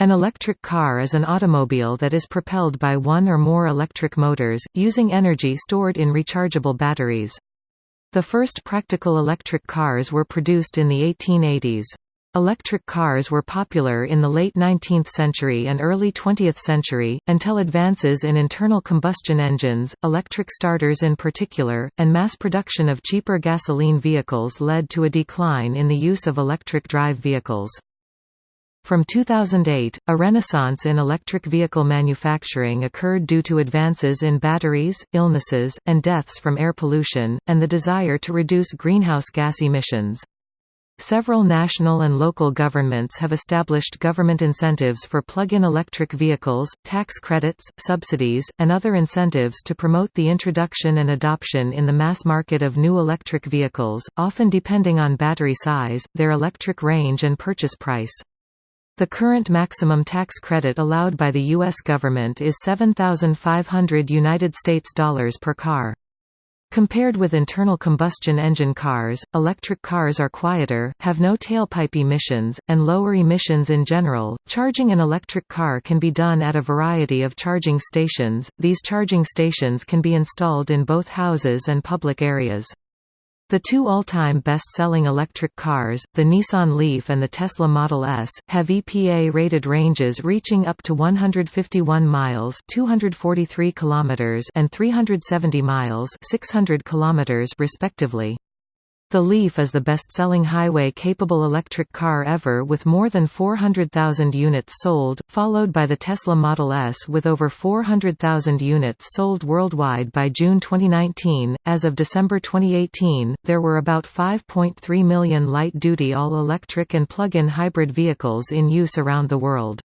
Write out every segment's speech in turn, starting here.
An electric car is an automobile that is propelled by one or more electric motors, using energy stored in rechargeable batteries. The first practical electric cars were produced in the 1880s. Electric cars were popular in the late 19th century and early 20th century, until advances in internal combustion engines, electric starters in particular, and mass production of cheaper gasoline vehicles led to a decline in the use of electric drive vehicles. From 2008, a renaissance in electric vehicle manufacturing occurred due to advances in batteries, illnesses, and deaths from air pollution, and the desire to reduce greenhouse gas emissions. Several national and local governments have established government incentives for plug-in electric vehicles, tax credits, subsidies, and other incentives to promote the introduction and adoption in the mass market of new electric vehicles, often depending on battery size, their electric range and purchase price. The current maximum tax credit allowed by the U.S. government is 7,500 United States dollars per car. Compared with internal combustion engine cars, electric cars are quieter, have no tailpipe emissions, and lower emissions in general. Charging an electric car can be done at a variety of charging stations. These charging stations can be installed in both houses and public areas. The two all-time best-selling electric cars, the Nissan Leaf and the Tesla Model S, have EPA-rated ranges reaching up to 151 miles (243 kilometers) and 370 miles (600 kilometers) respectively. The Leaf is the best-selling highway-capable electric car ever with more than 400,000 units sold, followed by the Tesla Model S with over 400,000 units sold worldwide by June 2019. As of December 2018, there were about 5.3 million light-duty all-electric and plug-in hybrid vehicles in use around the world.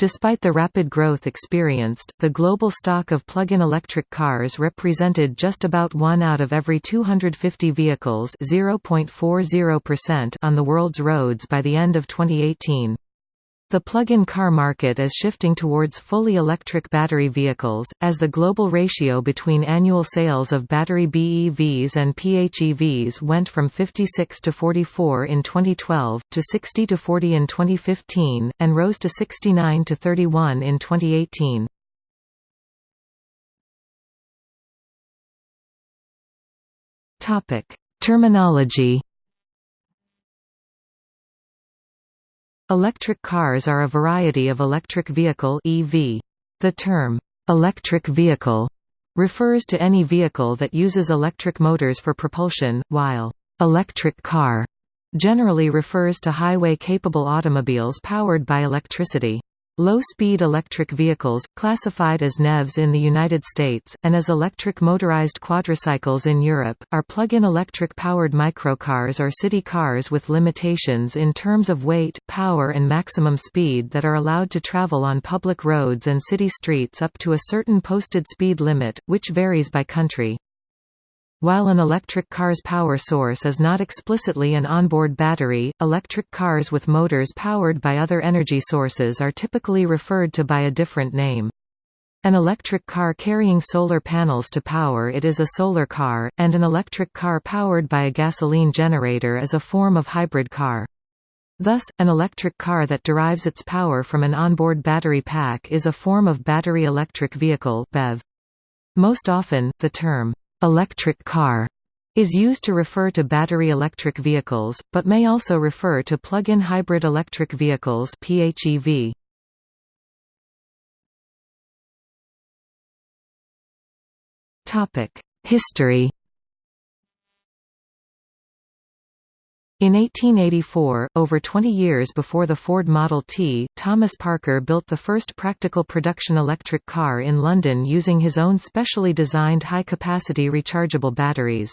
Despite the rapid growth experienced, the global stock of plug-in electric cars represented just about one out of every 250 vehicles on the world's roads by the end of 2018. The plug-in car market is shifting towards fully electric battery vehicles, as the global ratio between annual sales of battery BEVs and PHEVs went from 56 to 44 in 2012, to 60 to 40 in 2015, and rose to 69 to 31 in 2018. Terminology Electric cars are a variety of electric vehicle EV. The term, "'electric vehicle' refers to any vehicle that uses electric motors for propulsion, while "'electric car' generally refers to highway-capable automobiles powered by electricity. Low-speed electric vehicles, classified as NEVs in the United States, and as electric motorized quadricycles in Europe, are plug-in electric-powered microcars or city cars with limitations in terms of weight, power and maximum speed that are allowed to travel on public roads and city streets up to a certain posted speed limit, which varies by country. While an electric car's power source is not explicitly an onboard battery, electric cars with motors powered by other energy sources are typically referred to by a different name. An electric car carrying solar panels to power it is a solar car, and an electric car powered by a gasoline generator is a form of hybrid car. Thus, an electric car that derives its power from an onboard battery pack is a form of battery electric vehicle BEV. Most often, the term Electric car is used to refer to battery electric vehicles, but may also refer to plug-in hybrid electric vehicles PHEV. History In 1884, over 20 years before the Ford Model T, Thomas Parker built the first practical production electric car in London using his own specially designed high-capacity rechargeable batteries.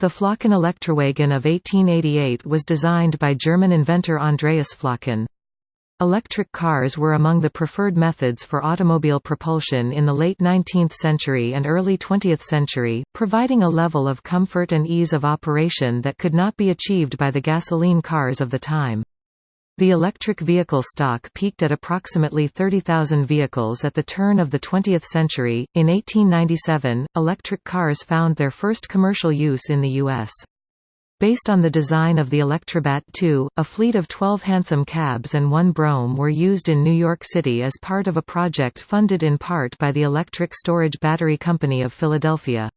The Flocken Elektrowagen of 1888 was designed by German inventor Andreas Flocken. Electric cars were among the preferred methods for automobile propulsion in the late 19th century and early 20th century, providing a level of comfort and ease of operation that could not be achieved by the gasoline cars of the time. The electric vehicle stock peaked at approximately 30,000 vehicles at the turn of the 20th century. In 1897, electric cars found their first commercial use in the U.S. Based on the design of the Electrobat II, a fleet of 12 hansom cabs and one Brougham were used in New York City as part of a project funded in part by the Electric Storage Battery Company of Philadelphia.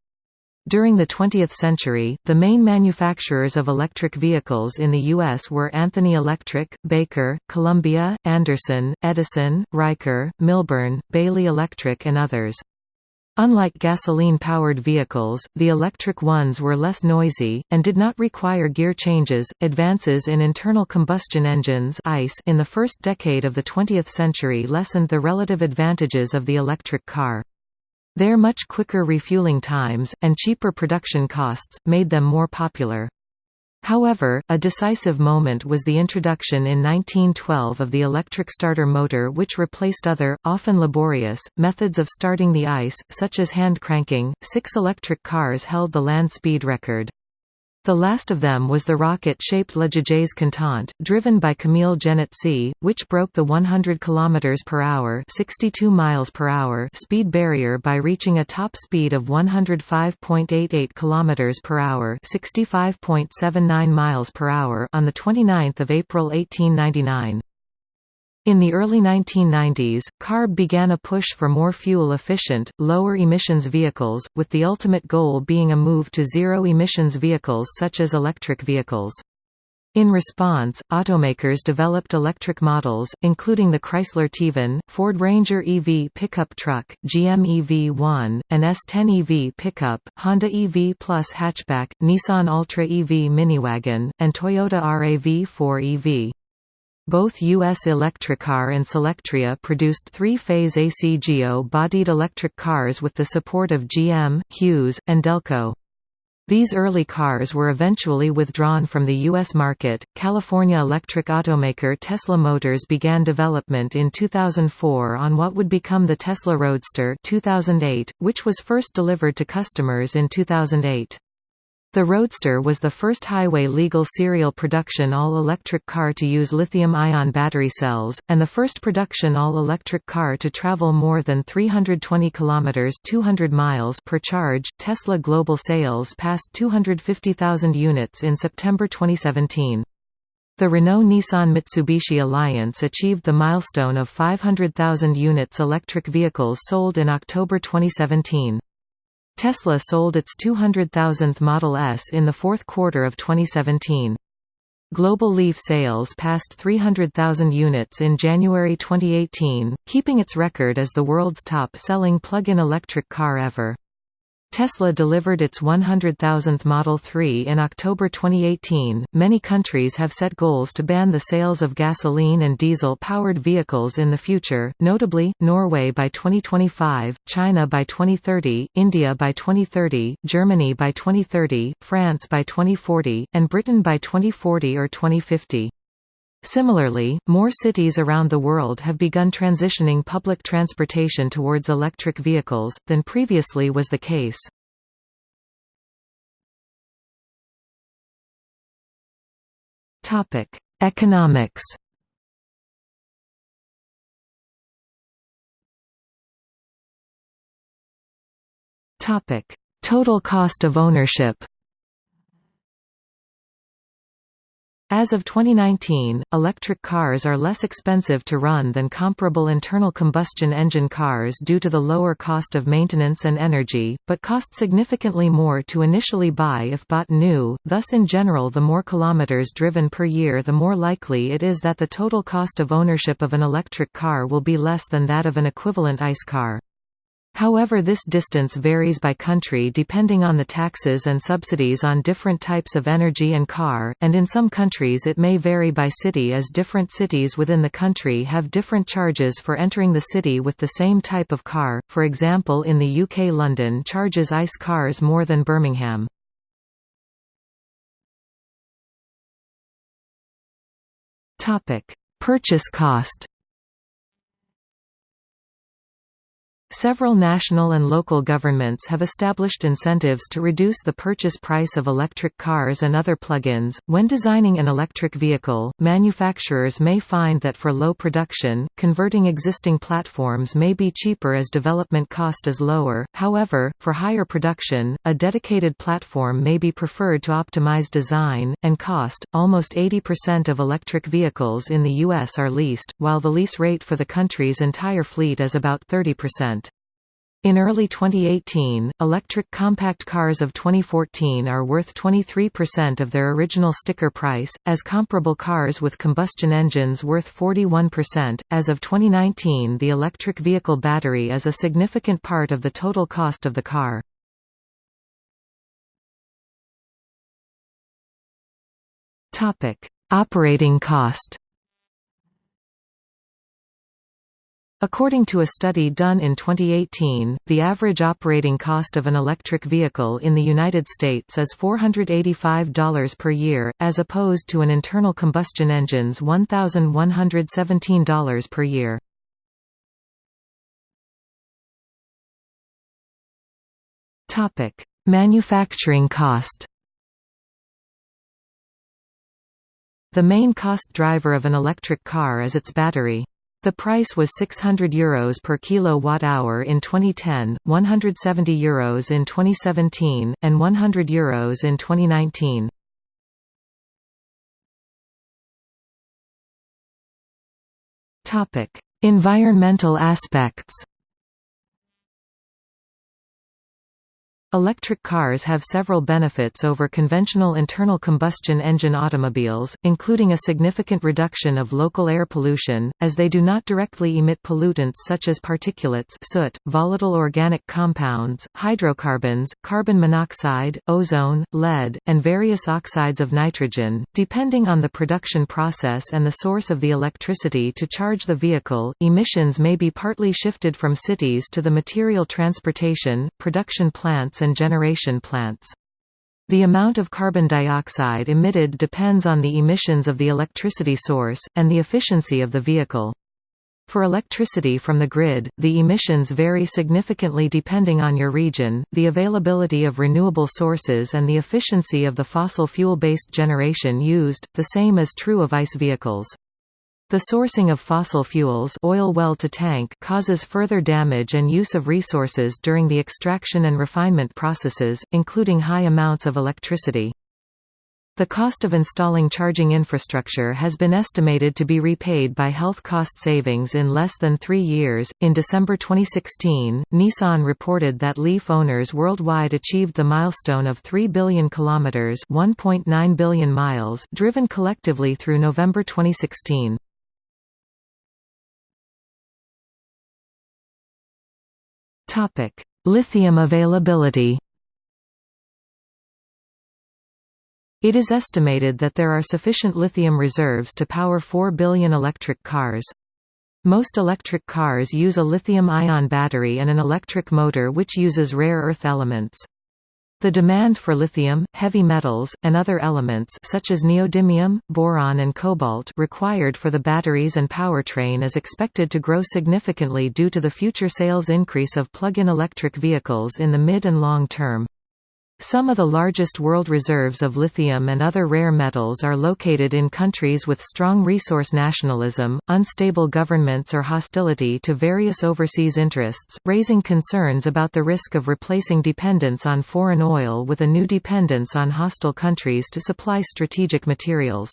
During the 20th century, the main manufacturers of electric vehicles in the U.S. were Anthony Electric, Baker, Columbia, Anderson, Edison, Riker, Milburn, Bailey Electric and others. Unlike gasoline-powered vehicles, the electric ones were less noisy, and did not require gear changes. Advances in internal combustion engines (ICE) in the first decade of the 20th century lessened the relative advantages of the electric car. Their much quicker refueling times, and cheaper production costs, made them more popular. However, a decisive moment was the introduction in 1912 of the electric starter motor which replaced other, often laborious, methods of starting the ICE, such as hand cranking. Six electric cars held the land speed record. The last of them was the rocket-shaped La Jamais Contente, driven by Camille Jenatzy, which broke the 100 km per hour, 62 miles per hour speed barrier by reaching a top speed of 105.88 km per hour, 65.79 miles per hour on the 29th of April 1899. In the early 1990s, CARB began a push for more fuel-efficient, lower-emissions vehicles, with the ultimate goal being a move to zero-emissions vehicles such as electric vehicles. In response, automakers developed electric models, including the Chrysler TEVan, Ford Ranger EV pickup truck, GM EV1, and S10 EV pickup, Honda EV Plus hatchback, Nissan Altra EV miniwagon, and Toyota RAV4 EV. Both U.S. Electricar and Solectria produced three-phase AC ACGO-bodied electric cars with the support of GM, Hughes, and Delco. These early cars were eventually withdrawn from the U.S. market. California electric automaker Tesla Motors began development in 2004 on what would become the Tesla Roadster 2008, which was first delivered to customers in 2008. The Roadster was the first highway-legal serial production all-electric car to use lithium-ion battery cells, and the first production all-electric car to travel more than 320 kilometers (200 miles) per charge. Tesla global sales passed 250,000 units in September 2017. The Renault-Nissan-Mitsubishi alliance achieved the milestone of 500,000 units electric vehicles sold in October 2017. Tesla sold its 200,000th Model S in the fourth quarter of 2017. Global Leaf sales passed 300,000 units in January 2018, keeping its record as the world's top-selling plug-in electric car ever. Tesla delivered its 100,000th Model 3 in October 2018. Many countries have set goals to ban the sales of gasoline and diesel powered vehicles in the future, notably, Norway by 2025, China by 2030, India by 2030, Germany by 2030, France by 2040, and Britain by 2040 or 2050. Similarly, more cities around the world have begun transitioning public transportation towards electric vehicles, than previously was the case. Economics. Total cost of ownership. As of 2019, electric cars are less expensive to run than comparable internal combustion engine cars due to the lower cost of maintenance and energy, but cost significantly more to initially buy if bought new, thus in general the more kilometers driven per year the more likely it is that the total cost of ownership of an electric car will be less than that of an equivalent ICE car. However this distance varies by country depending on the taxes and subsidies on different types of energy and car, and in some countries it may vary by city as different cities within the country have different charges for entering the city with the same type of car, for example in the UK London charges ICE cars more than Birmingham. Purchase cost Several national and local governments have established incentives to reduce the purchase price of electric cars and other plug-ins. When designing an electric vehicle, manufacturers may find that for low production, converting existing platforms may be cheaper as development cost is lower. However, for higher production, a dedicated platform may be preferred to optimize design and cost. Almost 80% of electric vehicles in the US are leased, while the lease rate for the country's entire fleet is about 30%. In early 2018, electric compact cars of 2014 are worth 23% of their original sticker price, as comparable cars with combustion engines worth 41%. As of 2019, the electric vehicle battery is a significant part of the total cost of the car. Topic: Operating cost. According to a study done in 2018, the average operating cost of an electric vehicle in the United States is $485 per year, as opposed to an internal combustion engine's $1,117 per year. Manufacturing cost The main cost driver of an electric car is its battery. The price was €600 Euros per kilowatt-hour in 2010, €170 Euros in 2017, and €100 Euros in 2019. Environmental aspects Electric cars have several benefits over conventional internal combustion engine automobiles, including a significant reduction of local air pollution, as they do not directly emit pollutants such as particulates soot, volatile organic compounds, hydrocarbons, carbon monoxide, ozone, lead, and various oxides of nitrogen. Depending on the production process and the source of the electricity to charge the vehicle, emissions may be partly shifted from cities to the material transportation, production plants and generation plants. The amount of carbon dioxide emitted depends on the emissions of the electricity source, and the efficiency of the vehicle. For electricity from the grid, the emissions vary significantly depending on your region, the availability of renewable sources and the efficiency of the fossil fuel-based generation used, the same is true of ICE vehicles. The sourcing of fossil fuels oil well to tank causes further damage and use of resources during the extraction and refinement processes, including high amounts of electricity. The cost of installing charging infrastructure has been estimated to be repaid by health cost savings in less than three years. In December 2016, Nissan reported that Leaf owners worldwide achieved the milestone of 3 billion kilometers (1.9 billion miles) driven collectively through November 2016. Topic: Lithium availability. It is estimated that there are sufficient lithium reserves to power 4 billion electric cars. Most electric cars use a lithium-ion battery and an electric motor which uses rare earth elements. The demand for lithium, heavy metals, and other elements such as neodymium, boron and cobalt required for the batteries and powertrain is expected to grow significantly due to the future sales increase of plug-in electric vehicles in the mid and long term. Some of the largest world reserves of lithium and other rare metals are located in countries with strong resource nationalism, unstable governments or hostility to various overseas interests, raising concerns about the risk of replacing dependence on foreign oil with a new dependence on hostile countries to supply strategic materials.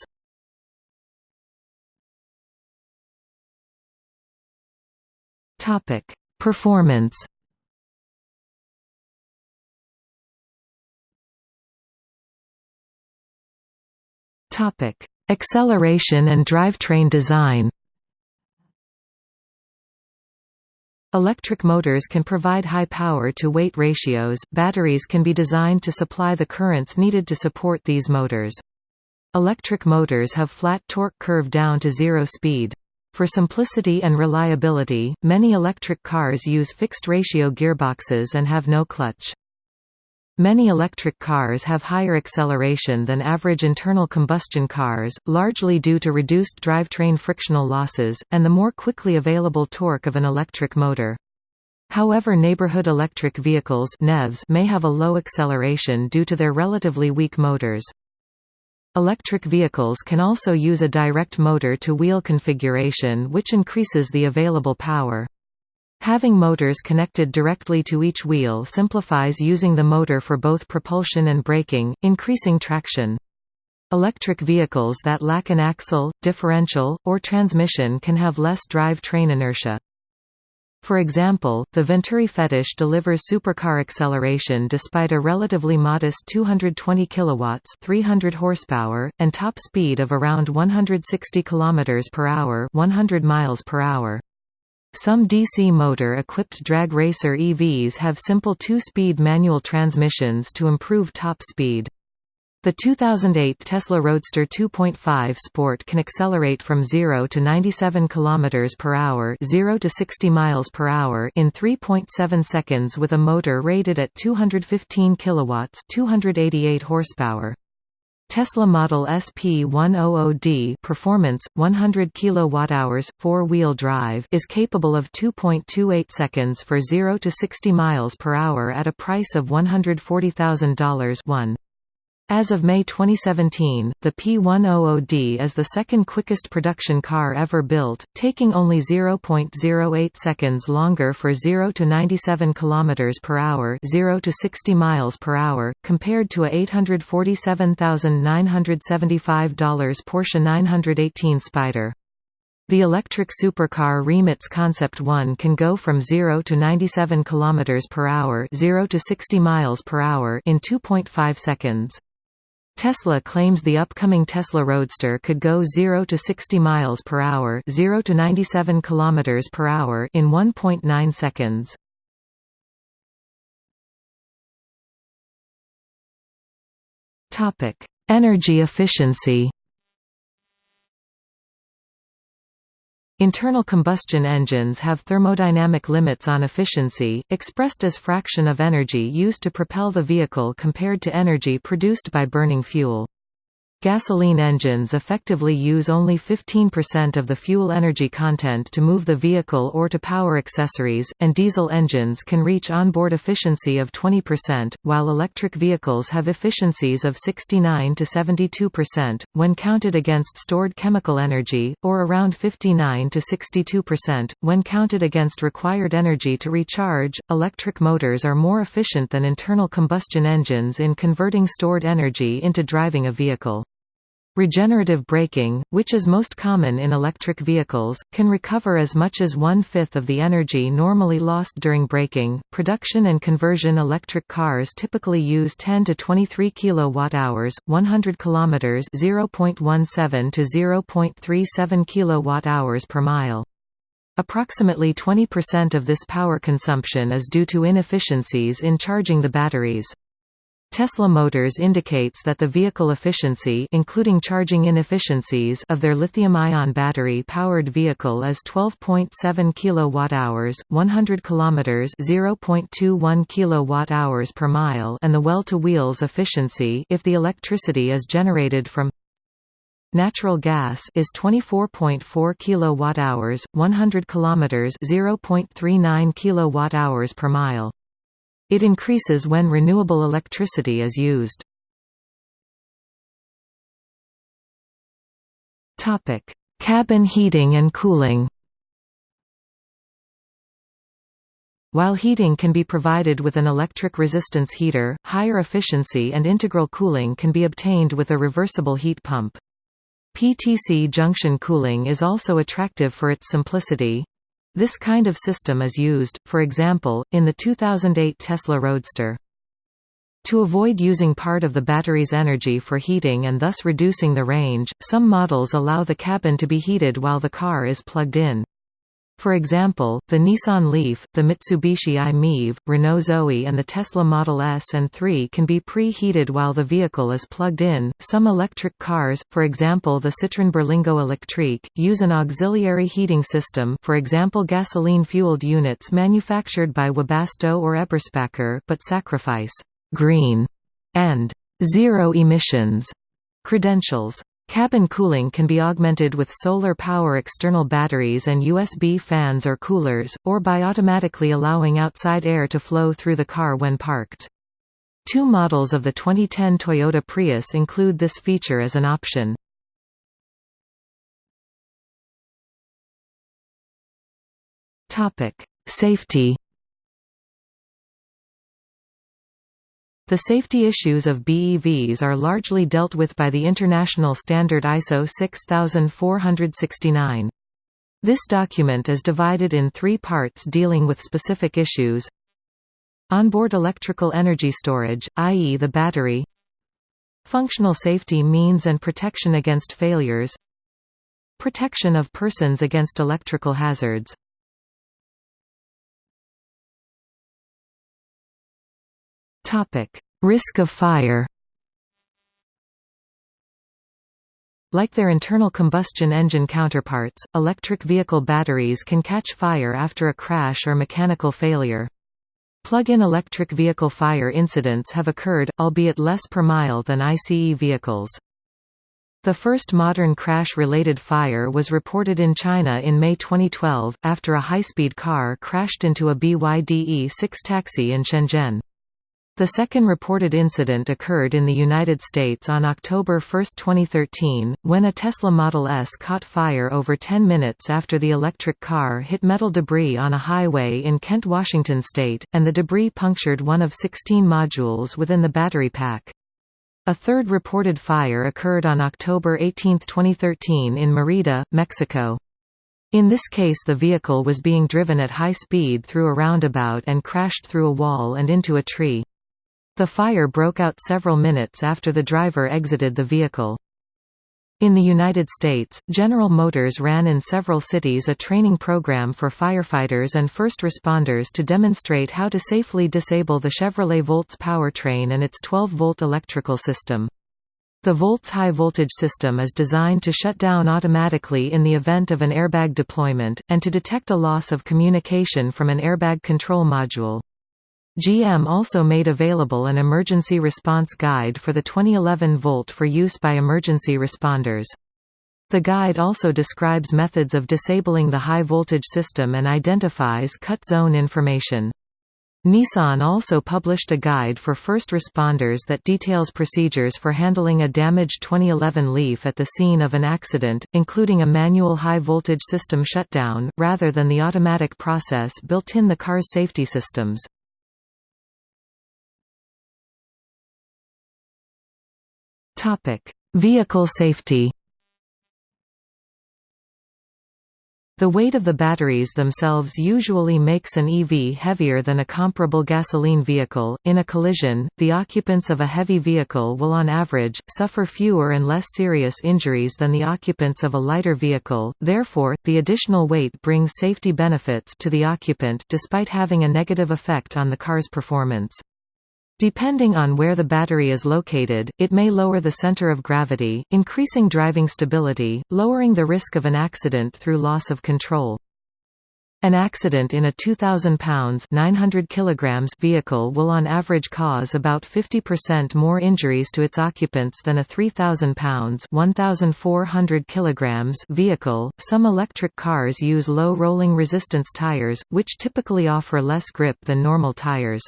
Performance Topic: Acceleration and drivetrain design. Electric motors can provide high power-to-weight ratios, batteries can be designed to supply the currents needed to support these motors. Electric motors have flat torque curve down to zero speed. For simplicity and reliability, many electric cars use fixed-ratio gearboxes and have no clutch. Many electric cars have higher acceleration than average internal combustion cars, largely due to reduced drivetrain frictional losses, and the more quickly available torque of an electric motor. However neighborhood electric vehicles may have a low acceleration due to their relatively weak motors. Electric vehicles can also use a direct motor-to-wheel configuration which increases the available power. Having motors connected directly to each wheel simplifies using the motor for both propulsion and braking, increasing traction. Electric vehicles that lack an axle, differential, or transmission can have less drive train inertia. For example, the Venturi Fetish delivers supercar acceleration despite a relatively modest 220 kilowatts, 300 horsepower, and top speed of around 160 km per hour, 100 miles per hour. Some DC motor-equipped drag racer EVs have simple two-speed manual transmissions to improve top speed. The 2008 Tesla Roadster 2.5 Sport can accelerate from 0 to 97 km per hour, 0 to 60 miles per hour in 3.7 seconds with a motor rated at 215 kilowatts, 288 horsepower. Tesla Model S P100D Performance 100 kWh 4-wheel drive is capable of 2.28 seconds for 0 to 60 miles per hour at a price of $140,000 1 as of May 2017, the P100D is the second quickest production car ever built, taking only 0.08 seconds longer for 0 to 97 km per hour, 0 to 60 miles per hour, compared to a $847,975 Porsche 918 Spyder. The electric supercar Rimac Concept 1 can go from 0 to 97 km per hour, 0 to 60 miles per hour in 2.5 seconds. Tesla claims the upcoming Tesla Roadster could go 0 to 60 miles per hour, 0 to 97 kilometers per hour in 1.9 seconds. Topic: Energy efficiency. Internal combustion engines have thermodynamic limits on efficiency, expressed as fraction of energy used to propel the vehicle compared to energy produced by burning fuel. Gasoline engines effectively use only 15% of the fuel energy content to move the vehicle or to power accessories, and diesel engines can reach onboard efficiency of 20%, while electric vehicles have efficiencies of 69 to 72%, when counted against stored chemical energy, or around 59 to 62%, when counted against required energy to recharge. Electric motors are more efficient than internal combustion engines in converting stored energy into driving a vehicle. Regenerative braking, which is most common in electric vehicles, can recover as much as one-fifth of the energy normally lost during braking. Production and conversion electric cars typically use 10 to 23 kilowatt-hours, 100 kilometers (0.17 to 0.37 kilowatt-hours per mile). Approximately 20% of this power consumption is due to inefficiencies in charging the batteries. Tesla Motors indicates that the vehicle efficiency including charging inefficiencies of their lithium-ion battery-powered vehicle is 12.7 kWh, 100 km 0.21 kWh per mile and the well-to-wheels efficiency if the electricity is generated from Natural gas is 24.4 kWh, 100 km 0.39 kWh per mile. It increases when renewable electricity is used. Topic: Cabin heating and cooling. While heating can be provided with an electric resistance heater, higher efficiency and integral cooling can be obtained with a reversible heat pump. PTC junction cooling is also attractive for its simplicity, this kind of system is used, for example, in the 2008 Tesla Roadster. To avoid using part of the battery's energy for heating and thus reducing the range, some models allow the cabin to be heated while the car is plugged in. For example, the Nissan Leaf, the Mitsubishi i-MiEV, Renault Zoe and the Tesla Model S and 3 can be pre-heated while the vehicle is plugged in. Some electric cars, for example the Citroën Berlingo Electrique, use an auxiliary heating system for example gasoline-fueled units manufactured by Webasto or Eberspacher but sacrifice «green» and «zero emissions» credentials. Cabin cooling can be augmented with solar power external batteries and USB fans or coolers, or by automatically allowing outside air to flow through the car when parked. Two models of the 2010 Toyota Prius include this feature as an option. Safety The safety issues of BEVs are largely dealt with by the international standard ISO 6469. This document is divided in three parts dealing with specific issues Onboard electrical energy storage, i.e. the battery Functional safety means and protection against failures Protection of persons against electrical hazards Risk of fire Like their internal combustion engine counterparts, electric vehicle batteries can catch fire after a crash or mechanical failure. Plug-in electric vehicle fire incidents have occurred, albeit less per mile than ICE vehicles. The first modern crash-related fire was reported in China in May 2012, after a high-speed car crashed into a BYD E6 taxi in Shenzhen. The second reported incident occurred in the United States on October 1, 2013, when a Tesla Model S caught fire over 10 minutes after the electric car hit metal debris on a highway in Kent, Washington state, and the debris punctured one of 16 modules within the battery pack. A third reported fire occurred on October 18, 2013 in Merida, Mexico. In this case the vehicle was being driven at high speed through a roundabout and crashed through a wall and into a tree. The fire broke out several minutes after the driver exited the vehicle. In the United States, General Motors ran in several cities a training program for firefighters and first responders to demonstrate how to safely disable the Chevrolet Volts powertrain and its 12-volt electrical system. The Volts high-voltage system is designed to shut down automatically in the event of an airbag deployment, and to detect a loss of communication from an airbag control module. GM also made available an emergency response guide for the 2011 Volt for use by emergency responders. The guide also describes methods of disabling the high-voltage system and identifies cut zone information. Nissan also published a guide for first responders that details procedures for handling a damaged 2011 Leaf at the scene of an accident, including a manual high-voltage system shutdown, rather than the automatic process built in the car's safety systems. Topic: Vehicle safety. The weight of the batteries themselves usually makes an EV heavier than a comparable gasoline vehicle. In a collision, the occupants of a heavy vehicle will on average suffer fewer and less serious injuries than the occupants of a lighter vehicle. Therefore, the additional weight brings safety benefits to the occupant despite having a negative effect on the car's performance. Depending on where the battery is located, it may lower the center of gravity, increasing driving stability, lowering the risk of an accident through loss of control. An accident in a 2,000 pounds 900 kilograms vehicle will on average cause about 50% more injuries to its occupants than a 3,000 pounds 1,400 kilograms vehicle. Some electric cars use low rolling resistance tires, which typically offer less grip than normal tires.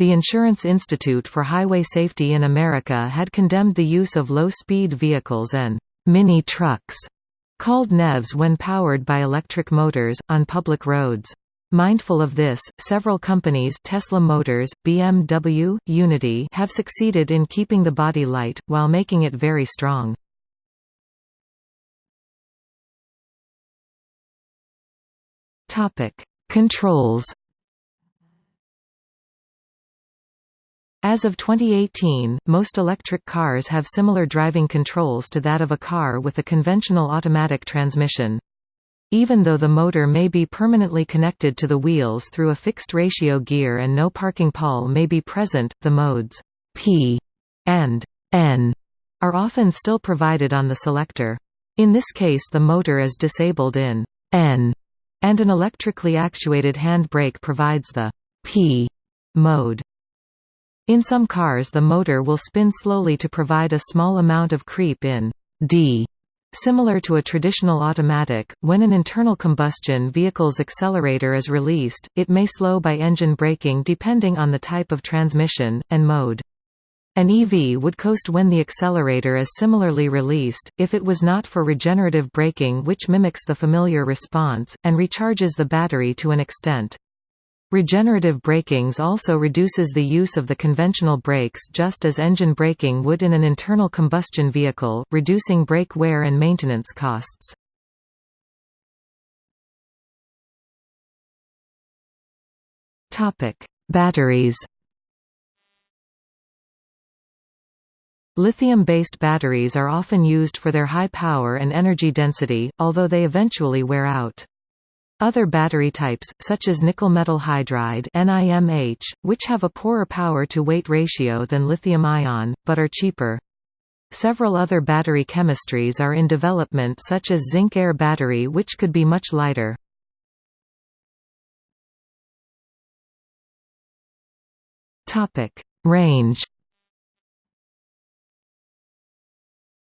The Insurance Institute for Highway Safety in America had condemned the use of low-speed vehicles and «mini trucks» called NEVs when powered by electric motors, on public roads. Mindful of this, several companies Tesla Motors, BMW, Uniti have succeeded in keeping the body light, while making it very strong. Controls As of 2018, most electric cars have similar driving controls to that of a car with a conventional automatic transmission. Even though the motor may be permanently connected to the wheels through a fixed ratio gear and no parking pawl may be present, the modes P and N are often still provided on the selector. In this case the motor is disabled in N, and an electrically actuated hand brake provides the P mode. In some cars the motor will spin slowly to provide a small amount of creep in D Similar to a traditional automatic, when an internal combustion vehicle's accelerator is released, it may slow by engine braking depending on the type of transmission, and mode. An EV would coast when the accelerator is similarly released, if it was not for regenerative braking which mimics the familiar response, and recharges the battery to an extent. Regenerative brakings also reduces the use of the conventional brakes just as engine braking would in an internal combustion vehicle, reducing brake wear and maintenance costs. Batteries Lithium-based batteries are often used for their high power and energy density, although they eventually wear out. Other battery types, such as nickel metal hydride NIMH, which have a poorer power-to-weight ratio than lithium-ion, but are cheaper. Several other battery chemistries are in development such as zinc-air battery which could be much lighter. Range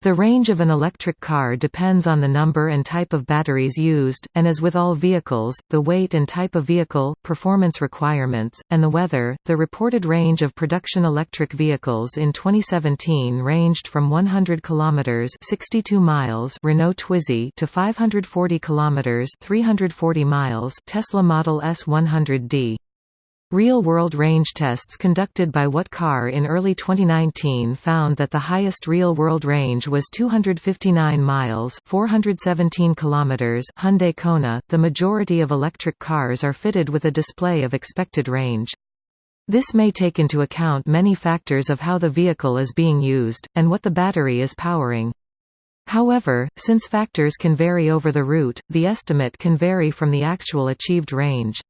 The range of an electric car depends on the number and type of batteries used, and as with all vehicles, the weight and type of vehicle, performance requirements, and the weather. The reported range of production electric vehicles in 2017 ranged from 100 kilometers (62 miles) Renault Twizy to 540 kilometers (340 miles) Tesla Model S 100D. Real-world range tests conducted by What Car in early 2019 found that the highest real-world range was 259 miles (417 kilometers). Hyundai Kona. The majority of electric cars are fitted with a display of expected range. This may take into account many factors of how the vehicle is being used, and what the battery is powering. However, since factors can vary over the route, the estimate can vary from the actual achieved range.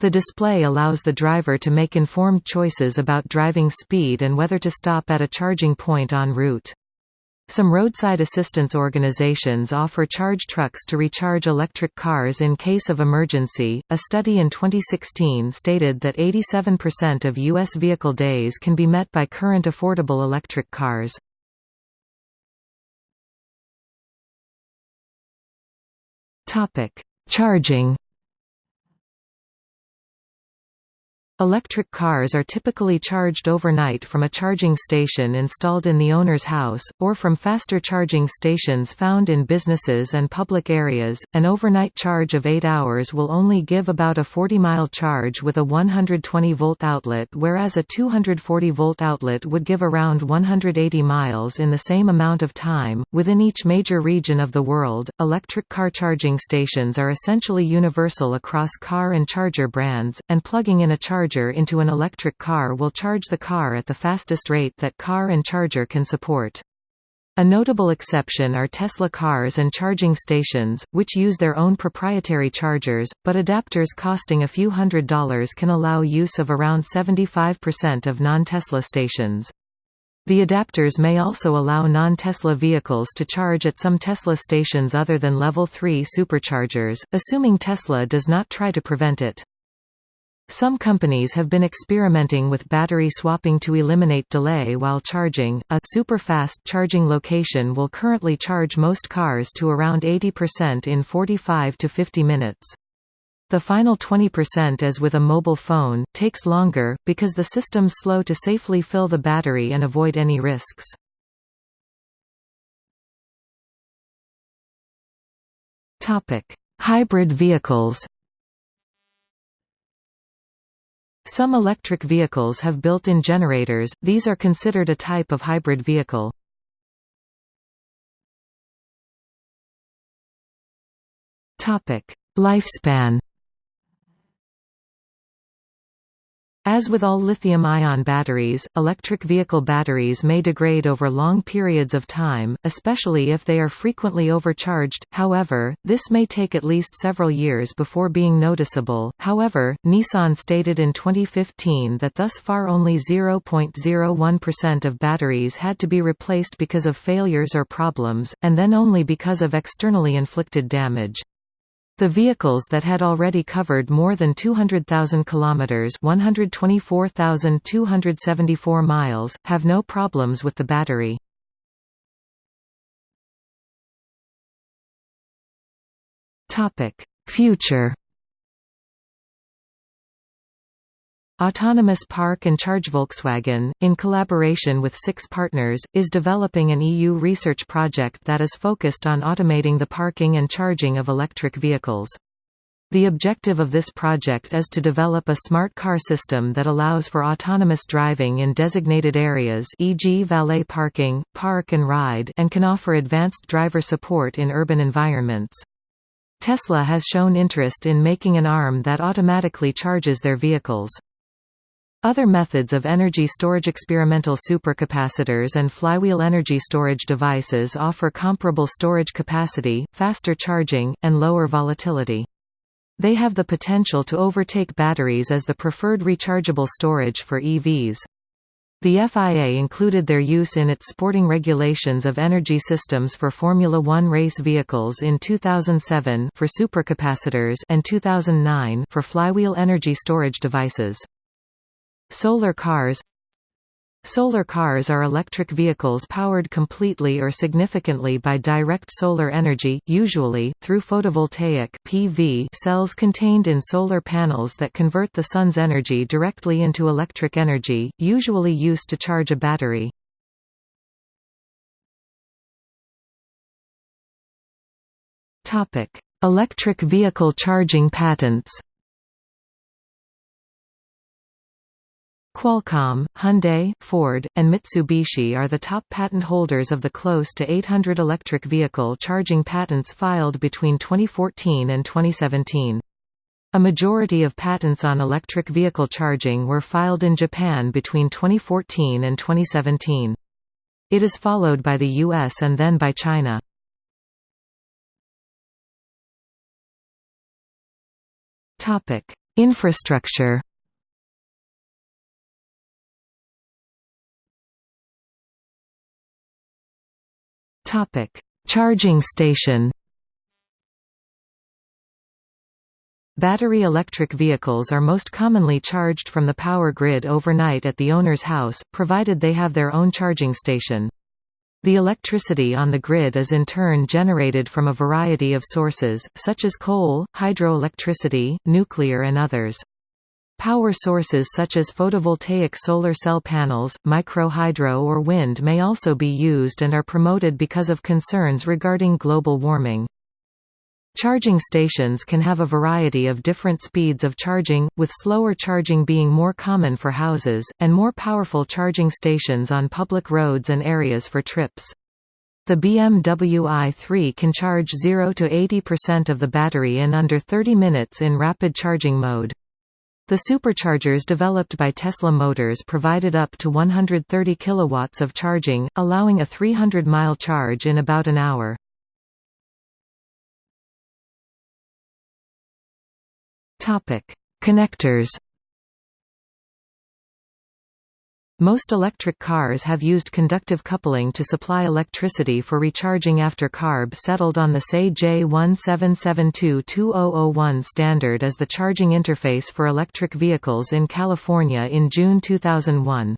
The display allows the driver to make informed choices about driving speed and whether to stop at a charging point en route. Some roadside assistance organizations offer charge trucks to recharge electric cars in case of emergency. A study in 2016 stated that 87% of U.S. vehicle days can be met by current affordable electric cars. Charging Electric cars are typically charged overnight from a charging station installed in the owner's house, or from faster charging stations found in businesses and public areas. An overnight charge of 8 hours will only give about a 40 mile charge with a 120 volt outlet, whereas a 240 volt outlet would give around 180 miles in the same amount of time. Within each major region of the world, electric car charging stations are essentially universal across car and charger brands, and plugging in a charger charger into an electric car will charge the car at the fastest rate that car and charger can support. A notable exception are Tesla cars and charging stations, which use their own proprietary chargers, but adapters costing a few hundred dollars can allow use of around 75% of non-Tesla stations. The adapters may also allow non-Tesla vehicles to charge at some Tesla stations other than Level 3 superchargers, assuming Tesla does not try to prevent it. Some companies have been experimenting with battery swapping to eliminate delay while charging. A super-fast charging location will currently charge most cars to around 80% in 45 to 50 minutes. The final 20% as with a mobile phone, takes longer, because the system's slow to safely fill the battery and avoid any risks. Hybrid vehicles Some electric vehicles have built-in generators, these are considered a type of hybrid vehicle. Lifespan As with all lithium-ion batteries, electric vehicle batteries may degrade over long periods of time, especially if they are frequently overcharged. However, this may take at least several years before being noticeable. However, Nissan stated in 2015 that thus far only 0.01% of batteries had to be replaced because of failures or problems, and then only because of externally inflicted damage. The vehicles that had already covered more than 200,000 kilometers (124,274 miles) have no problems with the battery. Topic: Future Autonomous Park and Charge Volkswagen, in collaboration with six partners, is developing an EU research project that is focused on automating the parking and charging of electric vehicles. The objective of this project is to develop a smart car system that allows for autonomous driving in designated areas e.g. valet parking, park and ride and can offer advanced driver support in urban environments. Tesla has shown interest in making an arm that automatically charges their vehicles. Other methods of energy storage experimental supercapacitors and flywheel energy storage devices offer comparable storage capacity, faster charging, and lower volatility. They have the potential to overtake batteries as the preferred rechargeable storage for EVs. The FIA included their use in its sporting regulations of energy systems for Formula One race vehicles in 2007 for supercapacitors and 2009 for flywheel energy storage devices. Solar cars Solar cars are electric vehicles powered completely or significantly by direct solar energy, usually, through photovoltaic PV cells contained in solar panels that convert the sun's energy directly into electric energy, usually used to charge a battery. Electric vehicle charging patents Qualcomm, Hyundai, Ford, and Mitsubishi are the top patent holders of the close to 800 electric vehicle charging patents filed between 2014 and 2017. A majority of patents on electric vehicle charging were filed in Japan between 2014 and 2017. It is followed by the US and then by China. Infrastructure Topic: Charging station. Battery electric vehicles are most commonly charged from the power grid overnight at the owner's house, provided they have their own charging station. The electricity on the grid is in turn generated from a variety of sources, such as coal, hydroelectricity, nuclear and others. Power sources such as photovoltaic solar cell panels, microhydro or wind may also be used and are promoted because of concerns regarding global warming. Charging stations can have a variety of different speeds of charging, with slower charging being more common for houses, and more powerful charging stations on public roads and areas for trips. The BMW i3 can charge 0 to 80% of the battery in under 30 minutes in rapid charging mode. The superchargers developed by Tesla Motors provided up to 130 kilowatts of charging, allowing a 300-mile charge in about an hour. Connectors Most electric cars have used conductive coupling to supply electricity for recharging after CARB settled on the SAE J1772-2001 standard as the charging interface for electric vehicles in California in June 2001.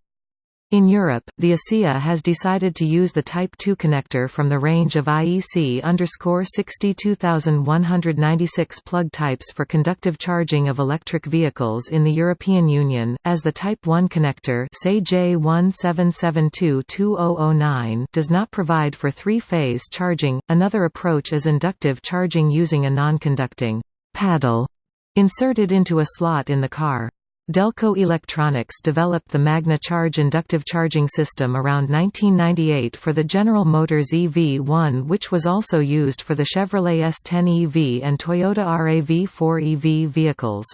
In Europe, the ACEA has decided to use the Type 2 connector from the range of IEC 62196 plug types for conductive charging of electric vehicles in the European Union, as the Type 1 connector J1772-2009 does not provide for three-phase charging. Another approach is inductive charging using a non-conducting paddle inserted into a slot in the car. Delco Electronics developed the Magne Charge inductive charging system around 1998 for the General Motors EV1 which was also used for the Chevrolet S10 EV and Toyota RAV4 EV vehicles.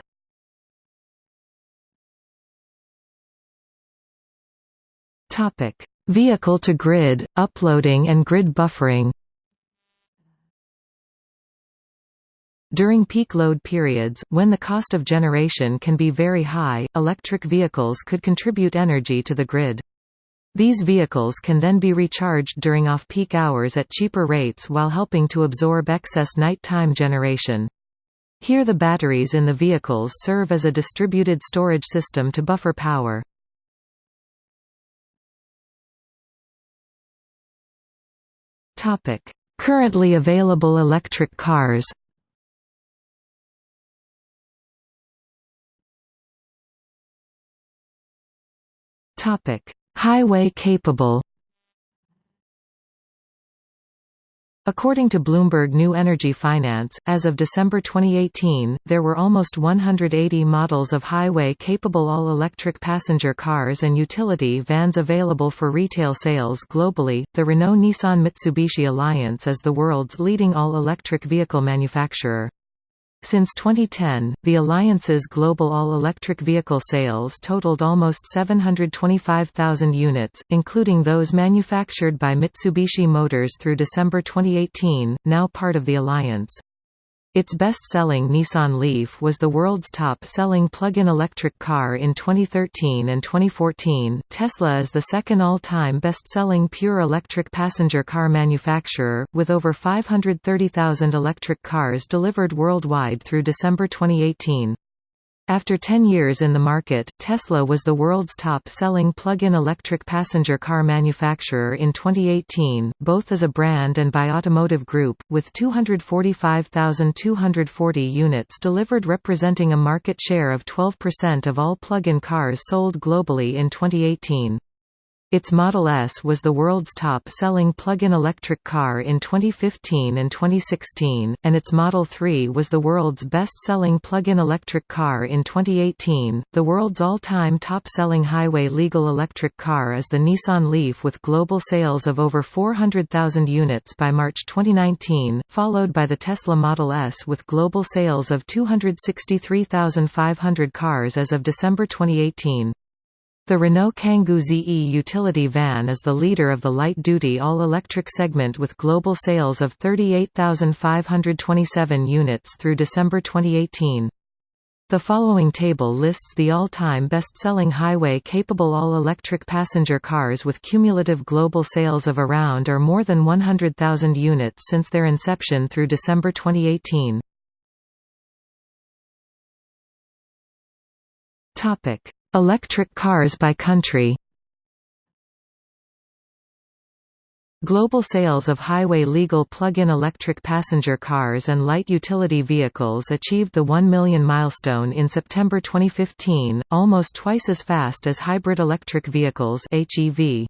Vehicle-to-grid, uploading and grid buffering During peak load periods, when the cost of generation can be very high, electric vehicles could contribute energy to the grid. These vehicles can then be recharged during off-peak hours at cheaper rates while helping to absorb excess nighttime generation. Here the batteries in the vehicles serve as a distributed storage system to buffer power. Currently available electric cars Highway capable According to Bloomberg New Energy Finance, as of December 2018, there were almost 180 models of highway-capable all-electric passenger cars and utility vans available for retail sales globally. The Renault-Nissan-Mitsubishi Alliance is the world's leading all-electric vehicle manufacturer. Since 2010, the Alliance's global all-electric vehicle sales totaled almost 725,000 units, including those manufactured by Mitsubishi Motors through December 2018, now part of the Alliance. Its best-selling Nissan Leaf was the world's top-selling plug-in electric car in 2013 and 2014. Tesla is the second all-time best-selling pure electric passenger car manufacturer, with over 530,000 electric cars delivered worldwide through December 2018. After 10 years in the market, Tesla was the world's top-selling plug-in electric passenger car manufacturer in 2018, both as a brand and by automotive group, with 245,240 units delivered representing a market share of 12% of all plug-in cars sold globally in 2018. Its Model S was the world's top-selling plug-in electric car in 2015 and 2016, and its Model 3 was the world's best-selling plug-in electric car in 2018. The world's all-time top-selling highway legal electric car is the Nissan Leaf with global sales of over 400,000 units by March 2019, followed by the Tesla Model S with global sales of 263,500 cars as of December 2018. The Renault Kangoo ZE utility van is the leader of the light-duty all-electric segment with global sales of 38,527 units through December 2018. The following table lists the all-time best-selling highway-capable all-electric passenger cars with cumulative global sales of around or more than 100,000 units since their inception through December 2018. Topic: Electric cars by country Global sales of highway legal plug-in electric passenger cars and light utility vehicles achieved the 1 million milestone in September 2015, almost twice as fast as hybrid electric vehicles HEV.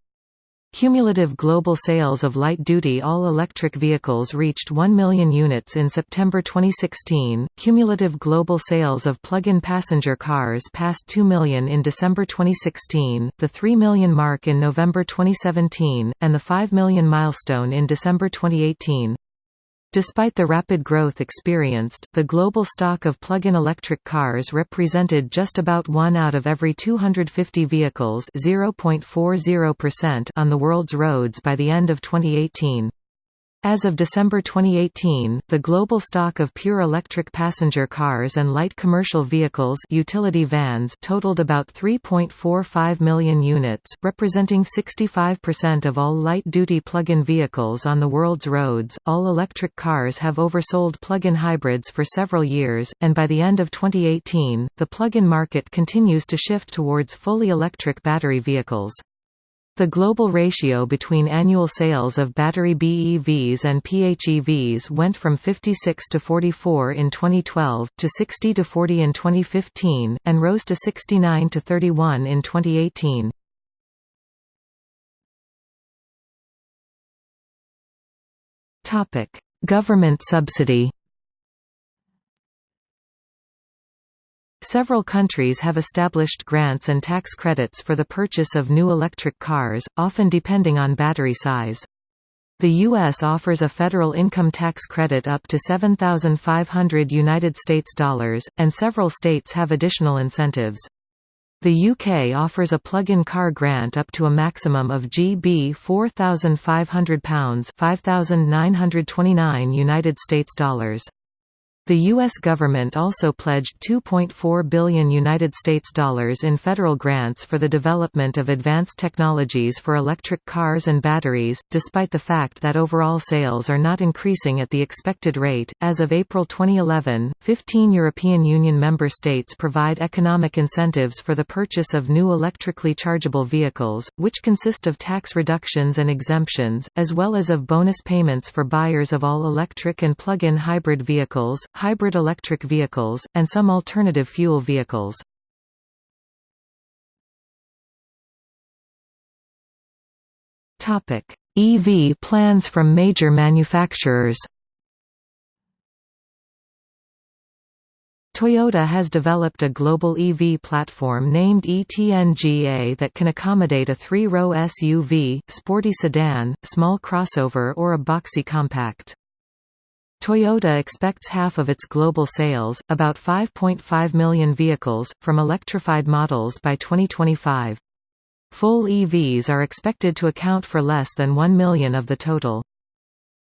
Cumulative global sales of light-duty all-electric vehicles reached 1 million units in September 2016. Cumulative global sales of plug-in passenger cars passed 2 million in December 2016, the 3 million mark in November 2017, and the 5 million milestone in December 2018. Despite the rapid growth experienced, the global stock of plug-in electric cars represented just about one out of every 250 vehicles on the world's roads by the end of 2018. As of December 2018, the global stock of pure electric passenger cars and light commercial vehicles utility vans totaled about 3.45 million units, representing 65% of all light-duty plug-in vehicles on the world's roads. All electric cars have oversold plug-in hybrids for several years, and by the end of 2018, the plug-in market continues to shift towards fully electric battery vehicles. The global ratio between annual sales of battery BEVs and PHEVs went from 56 to 44 in 2012, to 60 to 40 in 2015, and rose to 69 to 31 in 2018. Government subsidy Several countries have established grants and tax credits for the purchase of new electric cars, often depending on battery size. The U.S. offers a federal income tax credit up to 7,500 United States dollars, and several states have additional incentives. The UK offers a plug-in car grant up to a maximum of GB 4,500 pounds, 5,929 United States dollars. The U.S. government also pledged 2.4 billion United States dollars in federal grants for the development of advanced technologies for electric cars and batteries, despite the fact that overall sales are not increasing at the expected rate. As of April 2011, 15 European Union member states provide economic incentives for the purchase of new electrically chargeable vehicles, which consist of tax reductions and exemptions, as well as of bonus payments for buyers of all electric and plug-in hybrid vehicles hybrid electric vehicles, and some alternative fuel vehicles. EV plans from major manufacturers Toyota has developed a global EV platform named e-TNGA that can accommodate a three-row SUV, sporty sedan, small crossover or a boxy compact. Toyota expects half of its global sales, about 5.5 million vehicles, from electrified models by 2025. Full EVs are expected to account for less than 1 million of the total.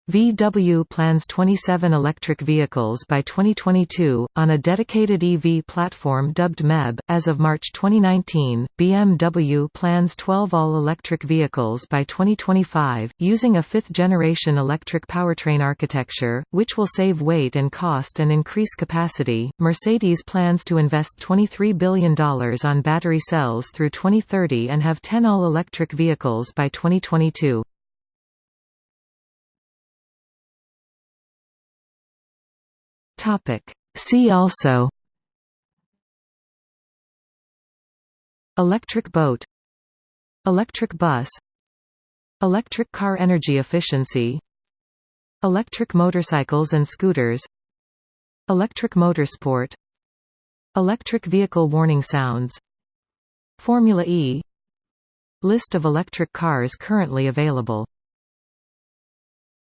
VW plans 27 electric vehicles by 2022, on a dedicated EV platform dubbed MEB. As of March 2019, BMW plans 12 all electric vehicles by 2025, using a fifth generation electric powertrain architecture, which will save weight and cost and increase capacity. Mercedes plans to invest $23 billion on battery cells through 2030 and have 10 all electric vehicles by 2022. Topic. See also Electric boat Electric bus Electric car energy efficiency Electric motorcycles and scooters Electric motorsport Electric vehicle warning sounds Formula E List of electric cars currently available